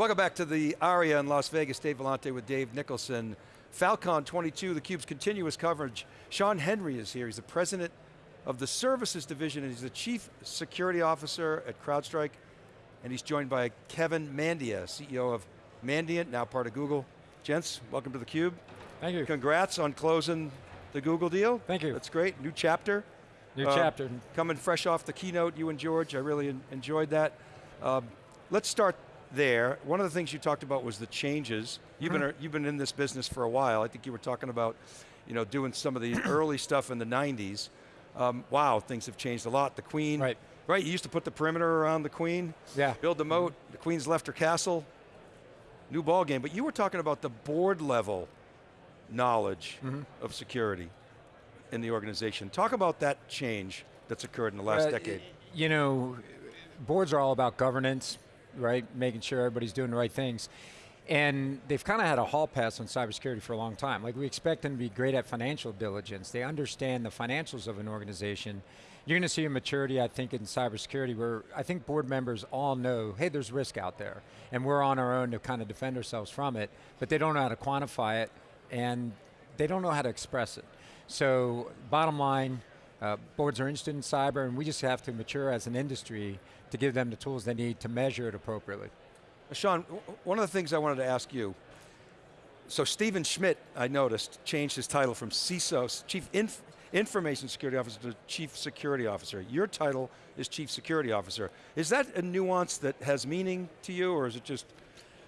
Welcome back to the ARIA in Las Vegas. Dave Vellante with Dave Nicholson. Falcon 22, theCUBE's continuous coverage. Shawn Henry is here. He's the president of the services division and he's the chief security officer at CrowdStrike. And he's joined by Kevin Mandia, CEO of Mandiant, now part of Google. Gents, welcome to theCUBE. Thank you. Congrats on closing the Google deal. Thank you. That's great, new chapter. New uh, chapter. Coming fresh off the keynote, you and George, I really enjoyed that. Um, let's start there. One of the things you talked about was the changes. You've, mm -hmm. been, you've been in this business for a while. I think you were talking about you know, doing some of the early stuff in the 90s. Um, wow, things have changed a lot. The Queen, right. right, you used to put the perimeter around the Queen, yeah. build the moat, the Queen's left her castle, new ball game. But you were talking about the board level knowledge mm -hmm. of security in the organization. Talk about that change that's occurred in the last uh, decade. You know, boards are all about governance, right? Making sure everybody's doing the right things. And they've kind of had a hall pass on cybersecurity for a long time. Like we expect them to be great at financial diligence. They understand the financials of an organization. You're going to see a maturity, I think, in cybersecurity where I think board members all know, hey, there's risk out there. And we're on our own to kind of defend ourselves from it, but they don't know how to quantify it and they don't know how to express it. So bottom line, uh, boards are interested in cyber and we just have to mature as an industry to give them the tools they need to measure it appropriately. Shawn, one of the things I wanted to ask you, so Stephen Schmidt, I noticed, changed his title from CISO, Chief Inf Information Security Officer to Chief Security Officer. Your title is Chief Security Officer. Is that a nuance that has meaning to you, or is it just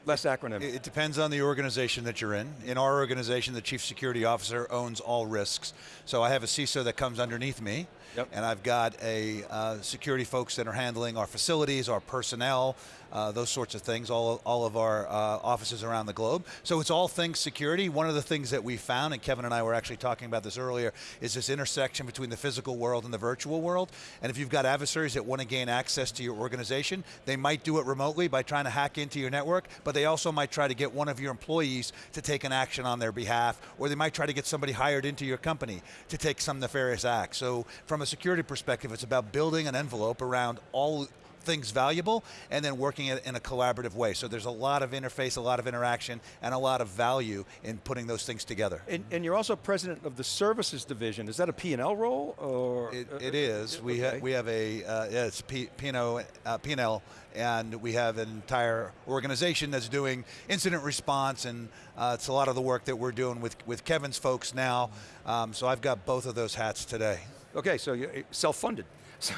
less acronym? It depends on the organization that you're in. In our organization, the Chief Security Officer owns all risks. So I have a CISO that comes underneath me, Yep. And I've got a uh, security folks that are handling our facilities, our personnel, uh, those sorts of things, all, all of our uh, offices around the globe. So it's all things security. One of the things that we found, and Kevin and I were actually talking about this earlier, is this intersection between the physical world and the virtual world. And if you've got adversaries that want to gain access to your organization, they might do it remotely by trying to hack into your network, but they also might try to get one of your employees to take an action on their behalf, or they might try to get somebody hired into your company to take some nefarious act. So from a security perspective, it's about building an envelope around all things valuable and then working it in a collaborative way. So there's a lot of interface, a lot of interaction, and a lot of value in putting those things together. And, and you're also president of the services division. Is that a P&L role? or It, it is. Okay. We, ha we have a, uh, yeah, it's P&L, uh, P&L, and we have an entire organization that's doing incident response, and uh, it's a lot of the work that we're doing with, with Kevin's folks now. Um, so I've got both of those hats today. Okay, so you're eh, self-funded, so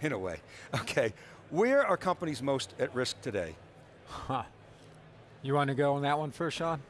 in a way. Okay, where are companies most at risk today? Huh. You want to go on that one first, Shawn?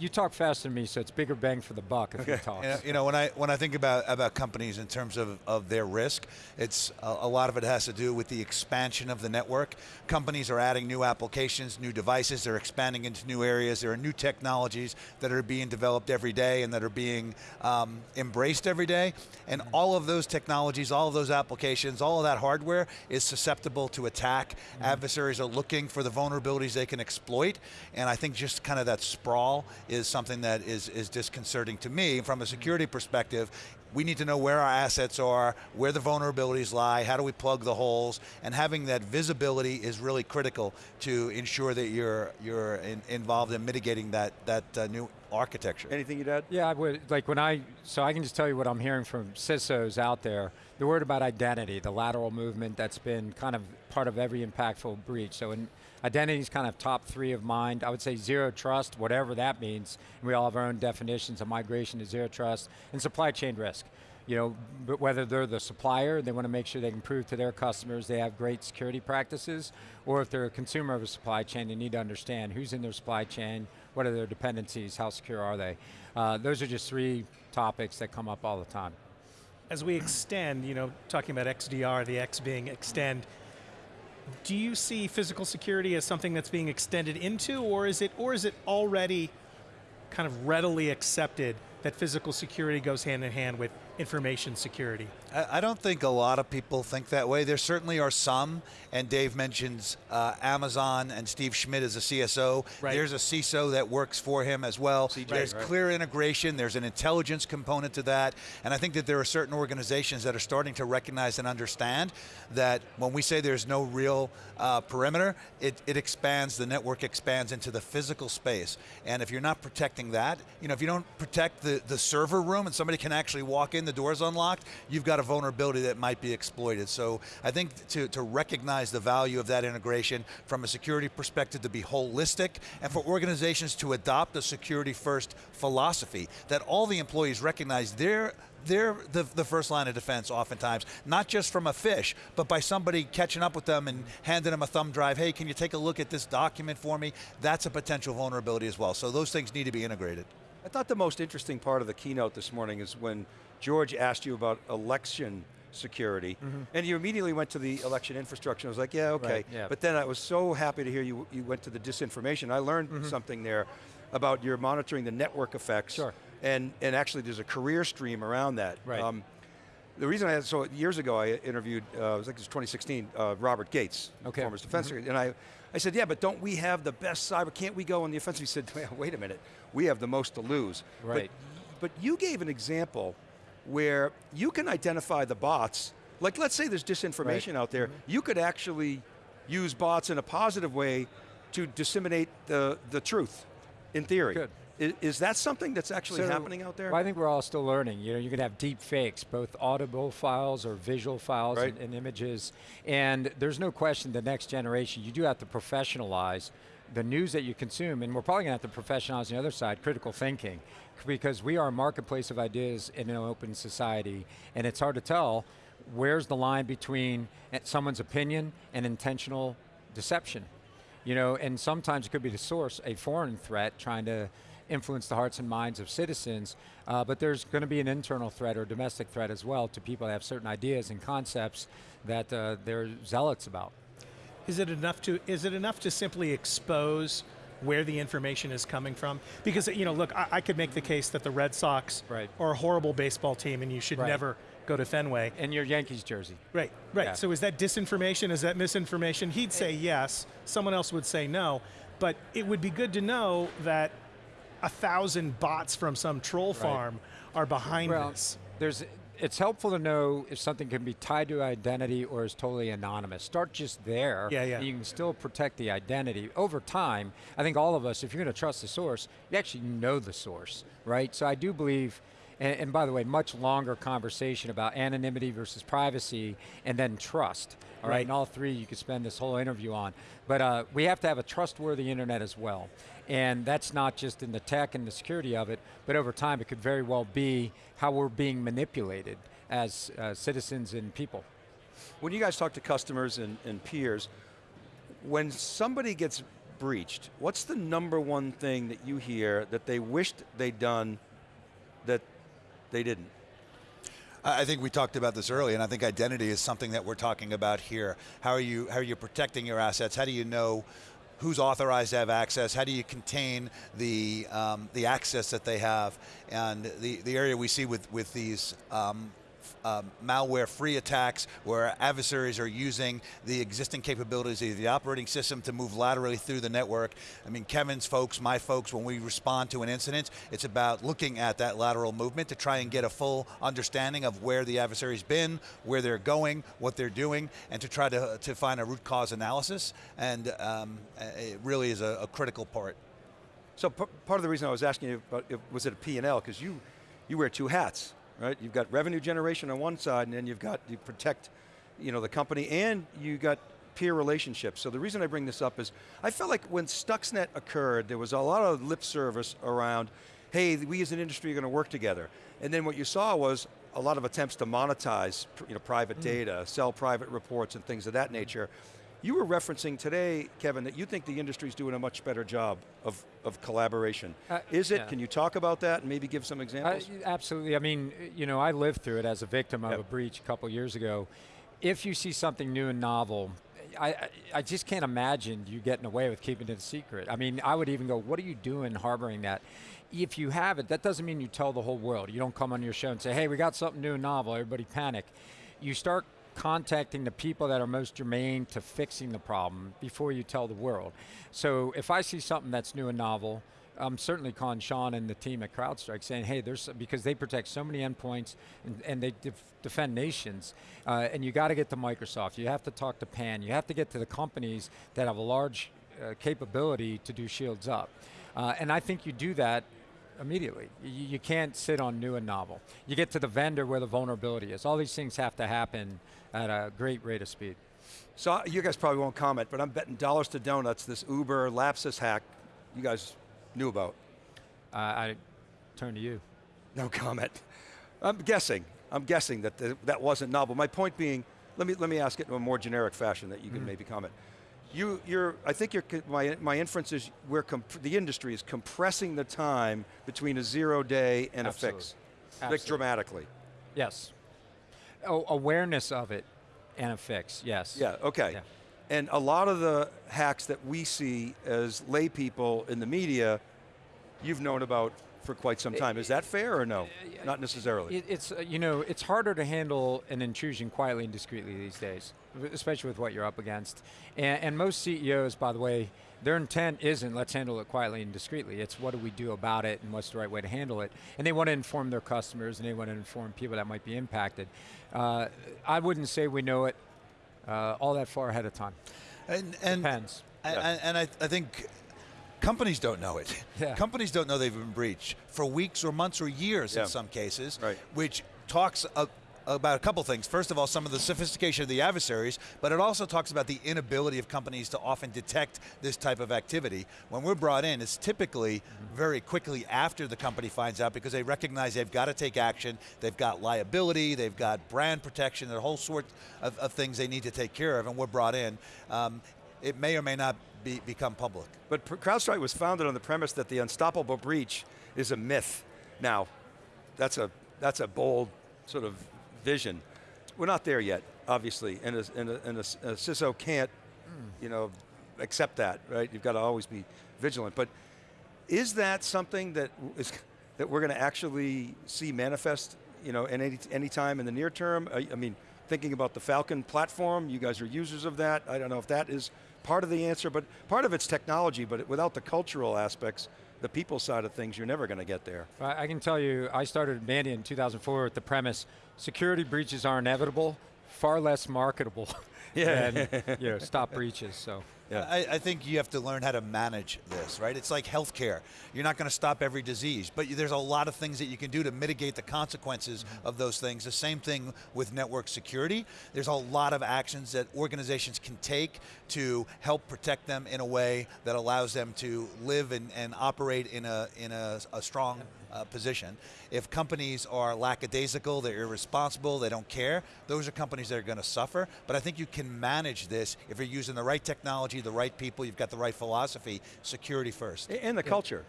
You talk faster than me, so it's bigger bang for the buck if okay. you talk. You know, when I when I think about about companies in terms of, of their risk, it's a, a, lot of it has to do with the expansion of the network. Companies are adding new applications, new devices, they're expanding into new areas, there are new technologies that are being developed every day and that are being um, embraced every day, and mm-hmm. all of those technologies, all of those applications, all of that hardware is susceptible to attack. Mm -hmm. Adversaries are looking for the vulnerabilities they can exploit, and I think just kind of that sprawl is something that is, is disconcerting to me. From a security perspective, we need to know where our assets are, where the vulnerabilities lie, how do we plug the holes, and having that visibility is really critical to ensure that you're, you're in, involved in mitigating that, that uh, new architecture. Anything you'd add? Yeah, I would, like when I, so I can just tell you what I'm hearing from CISOs out there. The word about identity, the lateral movement that's been kind of part of every impactful breach. So in, Identity is kind of top three of mind. I would say zero trust, whatever that means. We all have our own definitions of migration to zero trust, and supply chain risk. You know, but whether they're the supplier, they want to make sure they can prove to their customers they have great security practices, or if they're a consumer of a supply chain, they need to understand who's in their supply chain, what are their dependencies, how secure are they. Uh, those are just three topics that come up all the time. As we extend, you know, talking about XDR, the X being extend, do you see physical security as something that's being extended into, or is it, or is it already kind of readily accepted that physical security goes hand in hand with information security? I, I don't think a lot of people think that way. There certainly are some, and Dave mentions uh, Amazon and Steve Schmidt is a CSO. Right. There's a CISO that works for him as well. CJ, There's right. clear integration. There's an intelligence component to that, and I think that there are certain organizations that are starting to recognize and understand that when we say there's no real uh, perimeter, it, it expands. The network expands into the physical space, and if you're not protecting that, you know, if you don't protect the the server room and somebody can actually walk in, the door's unlocked, you've got a vulnerability that might be exploited. So I think to, to recognize the value of that integration from a security perspective to be holistic and for organizations to adopt a security first philosophy that all the employees recognize they're they're the, the first line of defense oftentimes, not just from a phish, but by somebody catching up with them and handing them a thumb drive, hey, can you take a look at this document for me? That's a potential vulnerability as well. So those things need to be integrated. I thought the most interesting part of the keynote this morning is when George asked you about election security, and you immediately went to the election infrastructure. I was like, yeah, okay. Right, yeah. But then I was so happy to hear you, you went to the disinformation. I learned something there about your monitoring the network effects. Sure. And, and actually there's a career stream around that. Right. Um, the reason I had, so years ago I interviewed, uh, it was like it was 2016, uh, Robert Gates, Okay. former defense secretary, and I, I said, yeah, but don't we have the best cyber, can't we go on the offensive? He said, wait a minute, we have the most to lose. But- Right. But, you gave an example where you can identify the bots, like let's say there's disinformation out there, mm-hmm. you could actually use bots in a positive way to disseminate the, the truth, in theory. Good. I- Is, that something that's actually So, happening out there? Well, I think we're all still learning. You know, you can have deep fakes, both audible files or visual files Right. and, and images. And there's no question the next generation, you do have to professionalize the news that you consume. And we're probably going to have to professionalize on the other side, critical thinking, because we are a marketplace of ideas in an open society. And it's hard to tell where's the line between someone's opinion and intentional deception. You know, and sometimes it could be the source, a foreign threat trying to influence the hearts and minds of citizens, uh, but there's going to be an internal threat or domestic threat as well to people that have certain ideas and concepts that uh, they're zealots about. Is it enough to is it enough to simply expose where the information is coming from? Because you know, look, I, I could make the case that the Red Sox Right. are a horrible baseball team, and you should Right. never go to Fenway. And your Yankees jersey. Right, right. Yeah. So is that disinformation? Is that misinformation? He'd say yes. Someone else would say no. But it would be good to know that a thousand bots from some troll farm are behind Well, this. there's it's helpful to know if something can be tied to identity or is totally anonymous. Start just there. Yeah, yeah. and You can still protect the identity. Over time, I think all of us, if you're going to trust the source, you actually know the source, right? So I do believe, and, and by the way, much longer conversation about anonymity versus privacy and then trust. All right, Right. and all three you could spend this whole interview on. But uh, we have to have a trustworthy internet as well. And that's not just in the tech and the security of it, but over time it could very well be how we're being manipulated as uh, citizens and people. When you guys talk to customers and, and peers, when somebody gets breached, what's the number one thing that you hear that they wished they'd done that they didn't? I I think we talked about this earlier, and I think identity is something that we're talking about here. How are you how are you protecting your assets? How do you know who's authorized to have access? How do you contain the um, the access that they have? And the, the area we see with with these um, um, malware-free attacks where adversaries are using the existing capabilities of the operating system to move laterally through the network. I mean, Kevin's folks, my folks, when we respond to an incident, it's about looking at that lateral movement to try and get a full understanding of where the adversary's been, where they're going, what they're doing, and to try to, to find a root cause analysis. And um, it really is a, a critical part. So part of the reason I was asking you about was it a P&L because you you wear two hats, right? You've got revenue generation on one side, and then you've got you protect, you know, the company, and you got peer relationships. So the reason I bring this up is I felt like when Stuxnet occurred, there was a lot of lip service around, hey, we as an industry are going to work together, and then what you saw was a lot of attempts to monetize, you know, private mm. data, sell private reports, and things of that nature. You were referencing today, Kevin, that you think the industry's doing a much better job of, of collaboration. Uh, Is it? yeah. Can you talk about that and maybe give some I, examples? absolutely. I mean, you know, I lived through it as a victim of Yep. a breach a couple years ago. If you see something new and novel, I, I, I just can't imagine you getting away with keeping it a secret. I mean, I would even go, what are you doing harboring that? If you have it, that doesn't mean you tell the whole world. You don't come on your show and say, hey, we got something new and novel, everybody panic. You start contacting the people that are most germane to fixing the problem before you tell the world. So if I see something that's new and novel, I'm certainly calling Shawn and the team at CrowdStrike saying, hey, there's because they protect so many endpoints and, and they def defend nations. Uh, and you got to get to Microsoft. You have to talk to PAN. You have to get to the companies that have a large uh, capability to do shields up. Uh, and I think you do that immediately. You, you, can't sit on new and novel. You get to the vendor where the vulnerability is. All these things have to happen at a great rate of speed. So you guys probably won't comment, but I'm betting dollars to donuts this Uber lapsus hack you guys knew about? Uh, I turn to you. No comment. I'm guessing. I'm guessing that the, that wasn't novel. My point being, let me let me ask it in a more generic fashion that you can mm. maybe comment. You, you're, I think you're, my, my inference is we're the industry is compressing the time between a zero day and Absolutely. a fix, like dramatically. Yes. Oh, awareness of it and a fix, yes. Yeah, okay. Yeah. And a lot of the hacks that we see as lay people in the media, you've known about for quite some time. Is that fair or no? Not necessarily. It, it's, uh, you know, it's harder to handle an intrusion quietly and discreetly these days, especially with what you're up against. And, and most CEOs, by the way, their intent isn't let's handle it quietly and discreetly. It's what do we do about it and what's the right way to handle it. And they want to inform their customers and they want to inform people that might be impacted. Uh, I wouldn't say we know it uh, all that far ahead of time. And, and Depends. And, yeah. and I, I think companies don't know it. Yeah. Companies don't know they've been breached for weeks or months or years yeah. in some cases, right. which talks about a couple things. First of all, some of the sophistication of the adversaries, but it also talks about the inability of companies to often detect this type of activity. When we're brought in, it's typically very quickly after the company finds out because they recognize they've got to take action, they've got liability, they've got brand protection, a whole sort of, of, things they need to take care of, and we're brought in. Um, it may or may not be, become public. But CrowdStrike was founded on the premise that the unstoppable breach is a myth. Now, that's a, that's a bold sort of vision. We're not there yet, obviously, and a, and a, and a, a CISO can't, mm. you know, accept that, right? You've got to always be vigilant. But is that something that is that we're going to actually see manifest, you know, in any any time in the near term? I, I mean, thinking about the Falcon platform, you guys are users of that. I don't know if that is part of the answer, but part of it's technology, but without the cultural aspects, the people side of things, you're never going to get there. I can tell you, I started Mandiant in 2004 with the premise, security breaches are inevitable, far less marketable yeah. than you know, stop breaches, so. Yeah. I, I, think you have to learn how to manage this, right? It's like healthcare. You're not going to stop every disease, but there's a lot of things that you can do to mitigate the consequences mm-hmm. of those things. The same thing with network security. There's a lot of actions that organizations can take to help protect them in a way that allows them to live and, and operate in a, in a, a strong uh, position. If companies are lackadaisical, they're irresponsible, they don't care, those are companies that are going to suffer. But I think you can manage this if you're using the right technology, the right people, you've got the right philosophy, security first. And the yeah. culture.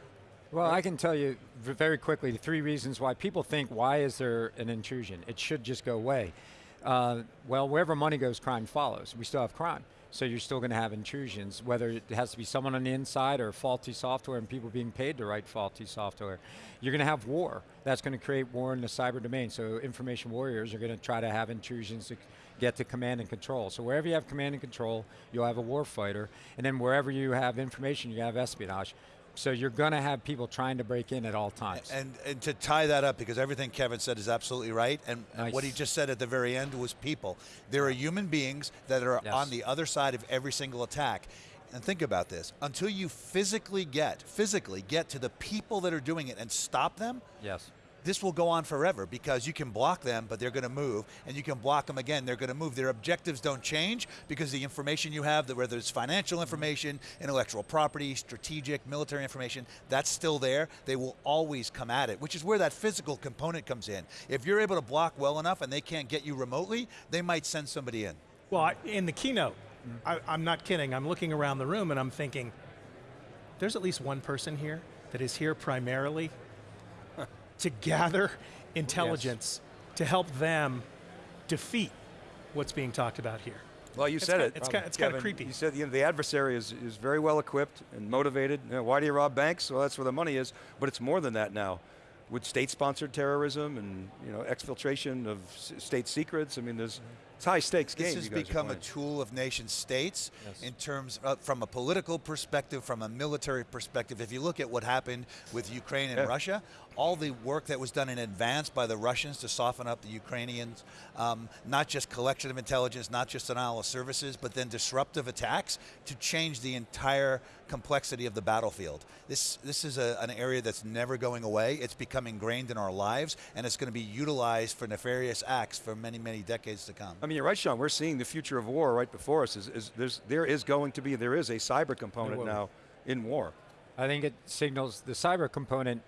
Well, I can tell you very quickly the three reasons why people think, why is there an intrusion? It should just go away. Uh, well, wherever money goes, crime follows. We still have crime. So you're still going to have intrusions, whether it has to be someone on the inside or faulty software and people being paid to write faulty software. You're going to have war. That's going to create war in the cyber domain. So information warriors are going to try to have intrusions to get to command and control. So wherever you have command and control, you'll have a war fighter. And then wherever you have information, you have espionage. So you're going to have people trying to break in at all times. And, and to tie that up, because everything Kevin said is absolutely right, and, nice. what he just said at the very end was people. There are human beings that are yes. on the other side of every single attack. And think about this, until you physically get, physically get to the people that are doing it and stop them, yes this will go on forever because you can block them, but they're going to move, and you can block them again, they're going to move. Their objectives don't change because the information you have, whether it's financial information, intellectual property, strategic, military information, that's still there. They will always come at it, which is where that physical component comes in. If you're able to block well enough and they can't get you remotely, they might send somebody in. Well, in the keynote, I, I'm not kidding, I'm looking around the room and I'm thinking, there's at least one person here that is here primarily to gather intelligence yes. to help them defeat what's being talked about here. Well, you It's said kinda- it. it's um, kinda- it's kinda creepy. You said you know, the adversary is, is very well equipped and motivated. You know, why do you rob banks? Well, that's where the money is. But it's more than that now. With state-sponsored terrorism and you know exfiltration of state secrets, I mean, there's mm-hmm. It's high stakes game. This has you guys are become a tool of nation states Yes. in terms of, from a political perspective, from a military perspective. If you look at what happened with Ukraine and Yeah. Russia, all the work that was done in advance by the Russians to soften up the Ukrainians, um, not just collection of intelligence, not just denial of services, but then disruptive attacks to change the entire complexity of the battlefield. This, this is a, an area that's never going away. It's become ingrained in our lives, and it's going to be utilized for nefarious acts for many, many decades to come. I mean, you're right, Shawn. We're seeing the future of war right before us. Is, is there's, there is going to be, there is a cyber component now in war. I think it signals the cyber component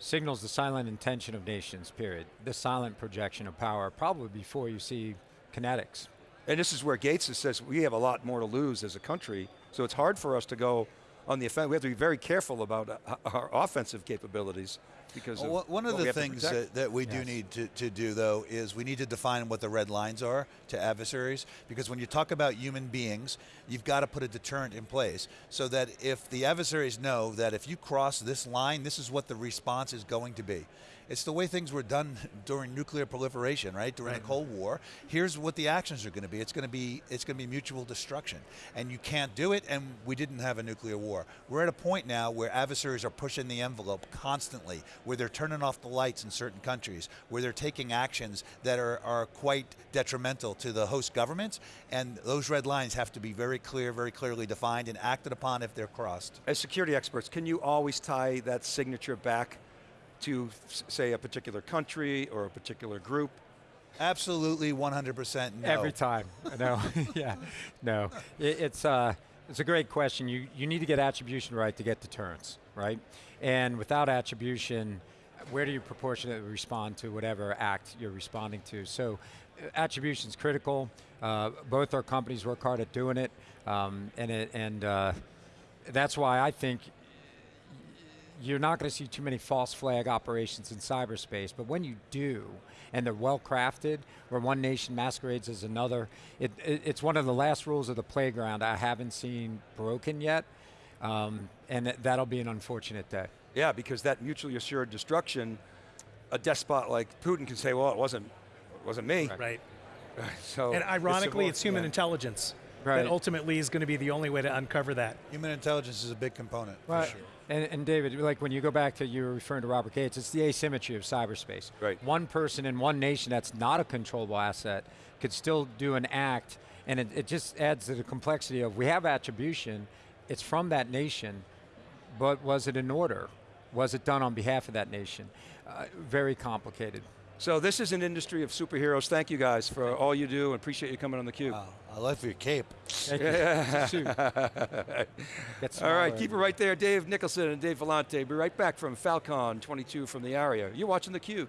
signals the silent intention of nations. Period. The silent projection of power, probably before you see kinetics. And this is where Gates says we have a lot more to lose as a country, so it's hard for us to go on the offense. We have to be very careful about uh, our offensive capabilities because Well, of one of what the things that, that we do need to, to do, though, is we need to define what the red lines are to adversaries. Because when you talk about human beings, you've got to put a deterrent in place so that if the adversaries know that if you cross this line, this is what the response is going to be. It's the way things were done during nuclear proliferation, right? During the Cold War. Here's what the actions are going to be. It's going to be it's going to be mutual destruction, and you can't do it. And we didn't have a nuclear war. We're at a point now where adversaries are pushing the envelope constantly, where they're turning off the lights in certain countries, where they're taking actions that are, are quite detrimental to the host governments, and those red lines have to be very clear, very clearly defined, and acted upon if they're crossed. As security experts, can you always tie that signature back to, say, a particular country or a particular group? Absolutely, 100% no. Every time. No. yeah. No. It, it's uh, it's a great question. You you need to get attribution right to get deterrence, right? And without attribution, where do you proportionately respond to whatever act you're responding to? So, uh, attribution is critical. Uh, both our companies work hard at doing it, um, and it, and uh, that's why I think you're not going to see too many false flag operations in cyberspace, but when you do, and they're well crafted, where one nation masquerades as another, it, it, it's one of the last rules of the playground I haven't seen broken yet, um, and that- that'll be an unfortunate day. Yeah, because that mutually assured destruction, a despot like Putin can say, well, it wasn't, it wasn't me. Right. So And ironically, a- it's human yeah. intelligence Right. that ultimately is going to be the only way to uncover that. Human intelligence is a big component, Well, for sure. and, and David, like when you go back to you were referring to Robert Gates, it's the asymmetry of cyberspace. Right. One person in one nation that's not a controllable asset could still do an act, and it, it just adds to the complexity of we have attribution, it's from that nation, but was it in order? Was it done on behalf of that nation? Uh, very complicated. So this is an industry of superheroes. Thank you guys for all you do and appreciate you coming on theCUBE. Wow, I love your cape. Thank you. It's a suit. Gets All right, keep it right there. Dave Nicholson and Dave Vellante. Be right back from Falcon 22 from the ARIA. You're watching theCUBE.